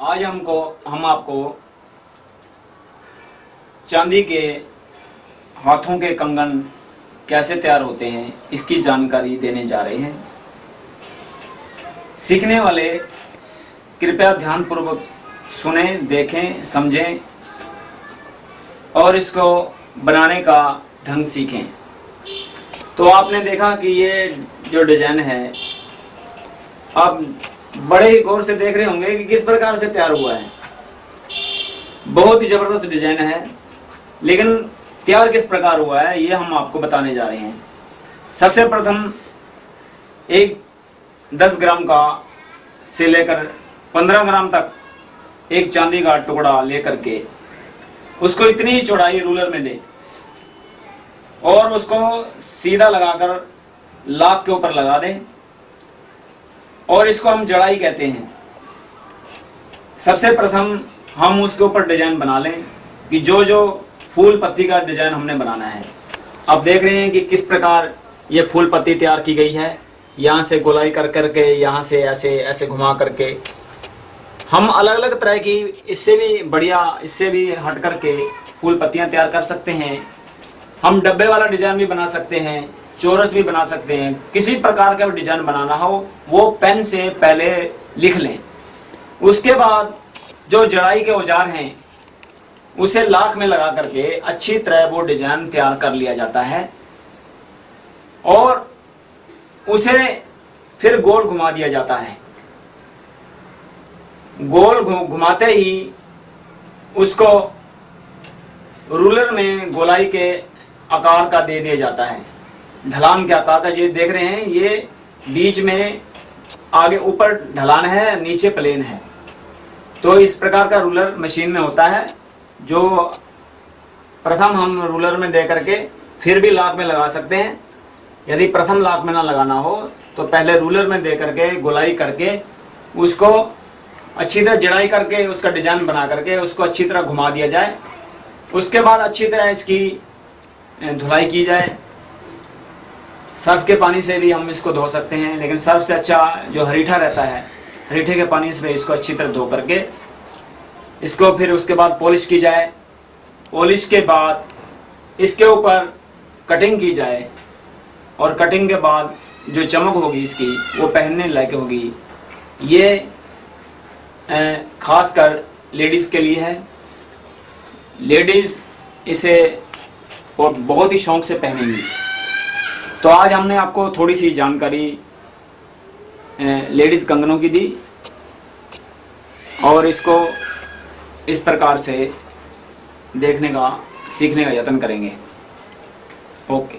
आज हमको, हम आपको चांदी के हाथों के कंगन कैसे तैयार होते हैं, इसकी जानकारी देने जा रहे हैं। सीखने वाले, कृपया ध्यानपूर्वक सुने, देखें, समझें और इसको बनाने का ढंग सीखें। तो आपने देखा कि ये जो डिज़ाइन है आप बड़े ही गौर से देख रहे होंगे कि किस प्रकार से तैयार हुआ है। बहुत ही ज़बरदस्त डिज़ाइन है, लेकिन तैयार किस प्रकार हुआ है, ये हम आपको बताने जा रहे हैं। सबसे प्रथम, एक 10 ग्राम का से लेकर 15 ग्राम तक एक चांदी का टुकड़ा लेकर के उसको इतनी ही चौड़ाई रूलर में ले और उसको सीधा लगाकर लाख के ऊपर लगा दें। और इसको हम जड़ाई कहते हैं। सबसे प्रथम हम उसके ऊपर डिज़ाइन बना लें कि जो जो फूल पत्ती का डिज़ाइन हमने बनाना है। अब देख रहे हैं कि किस प्रकार ये फूल पत्ती तैयार की गई है। यहाँ से गोलाई कर करके, यहाँ से ऐसे ऐसे घुमा करके। हम अलग अलग तरह की इससे भी बढ़िया, इससे भी हट करके फूल पत्तियाँ तैयार कर सकते हैं। हम डब्बे वाला डिज़ाइन भी बना सकते हैं। चोरस भी बना सकते हैं। किसी प्रकार का भी डिज़ाइन बनाना हो, वो पेन से पहले लिख लें। उसके बाद जो जड़ाई के औज़ार हैं, उसे लाख में लगा करके अच्छी तरह वो डिज़ाइन तैयार कर लिया जाता है और उसे फिर गोल घुमा दिया जाता है। गोल घुमाते ही उसको रूलर में गोलाई के आकार का दे दिया जाता है। ढलान के आकार का ये देख रहे हैं, ये बीच में आगे ऊपर ढलान है, नीचे प्लेन है। तो इस प्रकार का रूलर मशीन में होता है, जो प्रथम हम रूलर में दे करके फिर भी लाख में लगा सकते हैं। यदि प्रथम लाख में ना लगाना हो तो पहले रूलर में दे करके गोलाई करके उसको अच्छी तरह जड़ाई करके, उसका डिज़ाइन बना करके, उसको अच्छी तरह घुमा दिया जाए। उसके बाद अच्छी तरह इसकी धुलाई की जाए। सर्फ के पानी से भी हम इसको धो सकते हैं, लेकिन सर्फ से अच्छा जो हरीठा रहता है, हरीठे के पानी से इसको अच्छी तरह धो करके इसको फिर उसके बाद पॉलिश की जाए। पॉलिश के बाद इसके ऊपर कटिंग की जाए और कटिंग के बाद जो चमक होगी इसकी, वो पहनने लायक होगी। ये खासकर लेडीज़ के लिए है। लेडीज़ इसे और बहुत ही शौक से पहनेंगी। तो आज हमने आपको थोड़ी सी जानकारी लेडीज़ कंगनों की दी और इसको इस प्रकार से देखने का, सीखने का यत्न करेंगे। ओके।